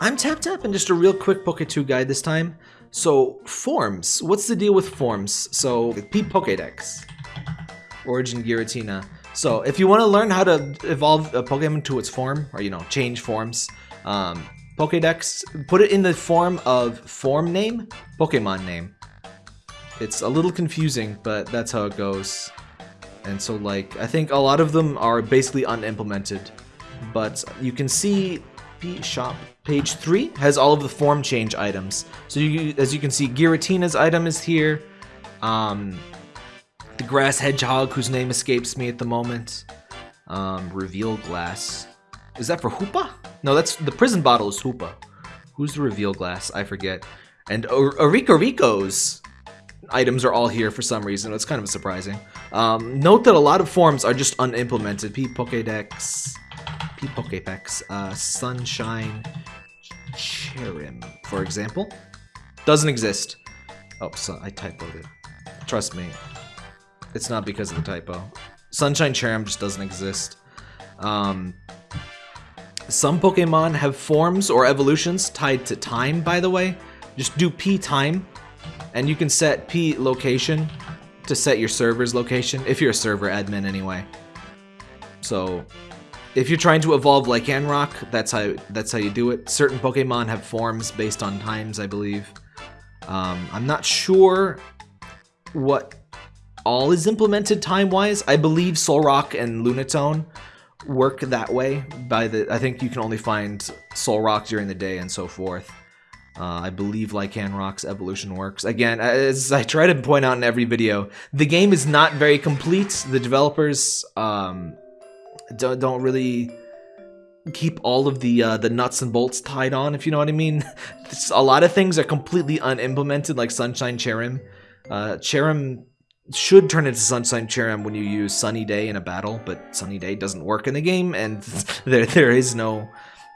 I'm Tap Tap and just a real quick Poke2 guide this time. So, forms. What's the deal with forms? So, P Pokedex. Origin Giratina. So, if you want to learn how to evolve a Pokemon to its form, or, you know, change forms, um, Pokedex, put it in the form of form name, Pokemon name. It's a little confusing, but that's how it goes. And so, like, I think a lot of them are basically unimplemented. But you can see P shop page 3 has all of the form change items. So you, as you can see, Giratina's item is here. Um, the grass hedgehog, whose name escapes me at the moment. Um, reveal glass. Is that for Hoopa? No, that's the prison bottle is Hoopa. Who's the reveal glass? I forget. And Orikoriko's items are all here for some reason. It's kind of surprising. Um, note that a lot of forms are just unimplemented. P Pokedex, Pokepex, uh, Sunshine, Cherrim, for example, doesn't exist. Oh, so I typoed it. Trust me, it's not because of the typo. Sunshine Cherrim just doesn't exist. Um, some Pokemon have forms or evolutions tied to time, by the way. Just do P time, and you can set P location to set your server's location, if you're a server admin anyway. So, if you're trying to evolve Lycanroc, that's how that's how you do it. Certain Pokemon have forms based on times, I believe. Um, I'm not sure what all is implemented time-wise. I believe Solrock and Lunatone work that way. By the, I think you can only find Solrock during the day and so forth. Uh, I believe Lycanroc's evolution works. Again, as I try to point out in every video, the game is not very complete. The developers um, don't, don't really keep all of the uh, the nuts and bolts tied on, if you know what I mean. a lot of things are completely unimplemented, like Sunshine Cherrim. Uh, Cherrim should turn into Sunshine Cherrim when you use Sunny Day in a battle, but Sunny Day doesn't work in the game, and there there is no...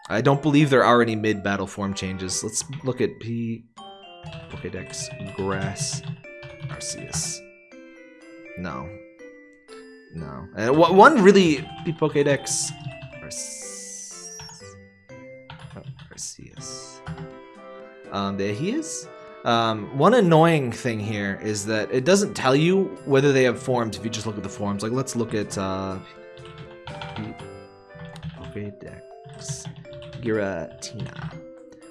I don't believe there are any mid-battle form changes. Let's look at P... Pokedex, Grass, Arceus. No. No. And one really... P Pokedex, Arceus. Um, there he is. Um, one annoying thing here is that it doesn't tell you whether they have forms if you just look at the forms. Like, let's look at, uh, Pokedex Giratina.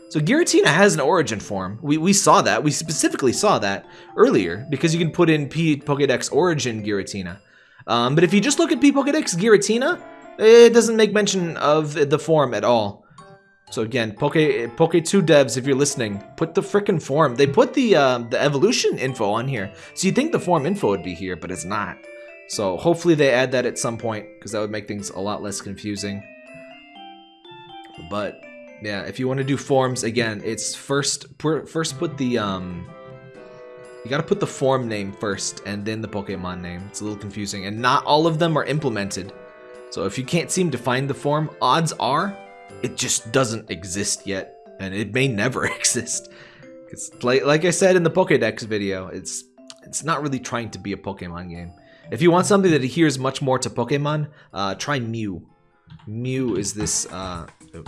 So Giratina has an origin form. We, we saw that. We specifically saw that earlier because you can put in P Pokedex origin Giratina. Um, but if you just look at Pokedex Giratina, it doesn't make mention of the form at all. So again, Poke Poke2 devs, if you're listening, put the frickin' form. They put the uh, the evolution info on here. So you think the form info would be here, but it's not. So hopefully they add that at some point, because that would make things a lot less confusing. But yeah, if you want to do forms, again, it's first first put the um you gotta put the form name first and then the Pokemon name. It's a little confusing. And not all of them are implemented. So if you can't seem to find the form, odds are it just doesn't exist yet, and it may never exist. It's like I said in the Pokédex video, it's it's not really trying to be a Pokemon game. If you want something that adheres much more to Pokemon, uh, try Mew. Mew is this uh, oh,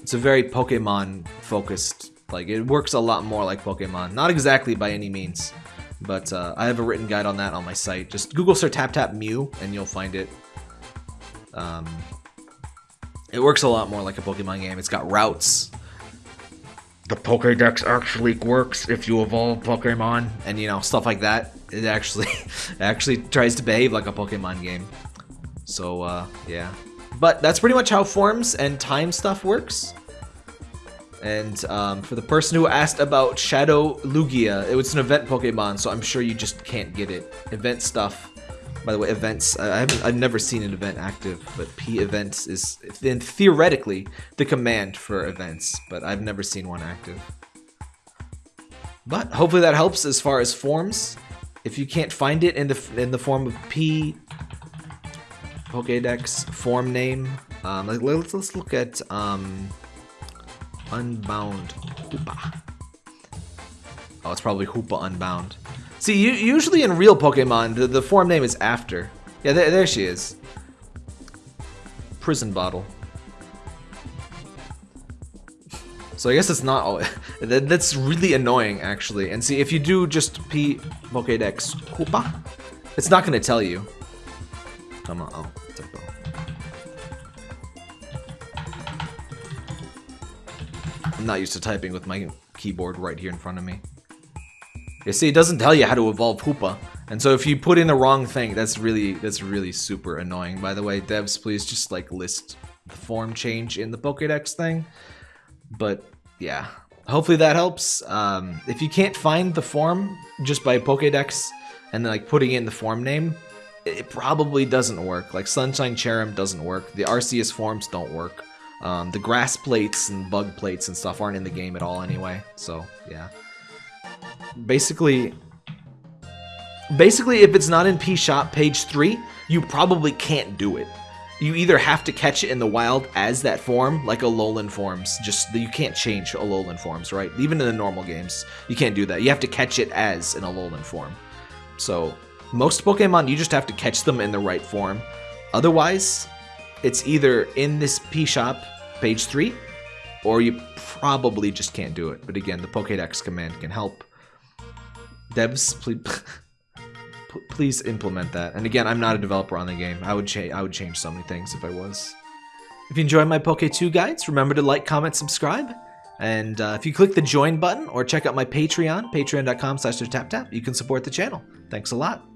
it's a very Pokemon focused. Like it works a lot more like Pokemon. Not exactly by any means, but uh, I have a written guide on that on my site. Just Google search Tap Tap Mew and you'll find it. Um, it works a lot more like a Pokemon game. It's got routes. The Pokedex actually works if you evolve Pokemon, and you know stuff like that. It actually, it actually tries to behave like a Pokemon game. So uh, yeah, but that's pretty much how forms and time stuff works. And um, for the person who asked about Shadow Lugia, it was an event Pokemon, so I'm sure you just can't get it. Event stuff by the way, events, I haven't, I've never seen an event active, but P events is then theoretically the command for events, but I've never seen one active. But hopefully that helps as far as forms. If you can't find it in the in the form of P Pokédex form name, um, like, let's let's look at um, Unbound Hoopa. Oh, it's probably Hoopa Unbound. See, usually in real Pokemon, the, the form name is after. Yeah, there, there she is. Prison Bottle. So I guess it's not all. that, that's really annoying, actually. And see, if you do just P Pokédex Hoopa, it's not going to tell you. Come on. Oh, I'm not used to typing with my keyboard right here in front of me. You see, it doesn't tell you how to evolve Hoopa. And so if you put in the wrong thing, that's really that's really super annoying. By the way, devs, please just like list the form change in the Pokédex thing. But yeah, hopefully that helps. Um, if you can't find the form just by Pokédex and then like putting in the form name, it probably doesn't work. Like Sunshine Cherrim doesn't work. The Arceus forms don't work. Um, the grass plates and bug plates and stuff aren't in the game at all anyway. So yeah. Basically, basically if it's not in P Shop page three, you probably can't do it. You either have to catch it in the wild as that form, like Alolan forms. Just you can't change Alolan forms, right? Even in the normal games, you can't do that. You have to catch it as an Alolan form. So most Pokemon, you just have to catch them in the right form. Otherwise, it's either in this P shop, page 3, or you probably just can't do it. But again, the Pokédex command can help. Devs, please, please implement that. And again, I'm not a developer on the game. I would change. I would change so many things if I was. If you enjoy my Poke2 guides, remember to like, comment, subscribe. And uh, if you click the join button or check out my Patreon, patreon.com slash tap you can support the channel. Thanks a lot.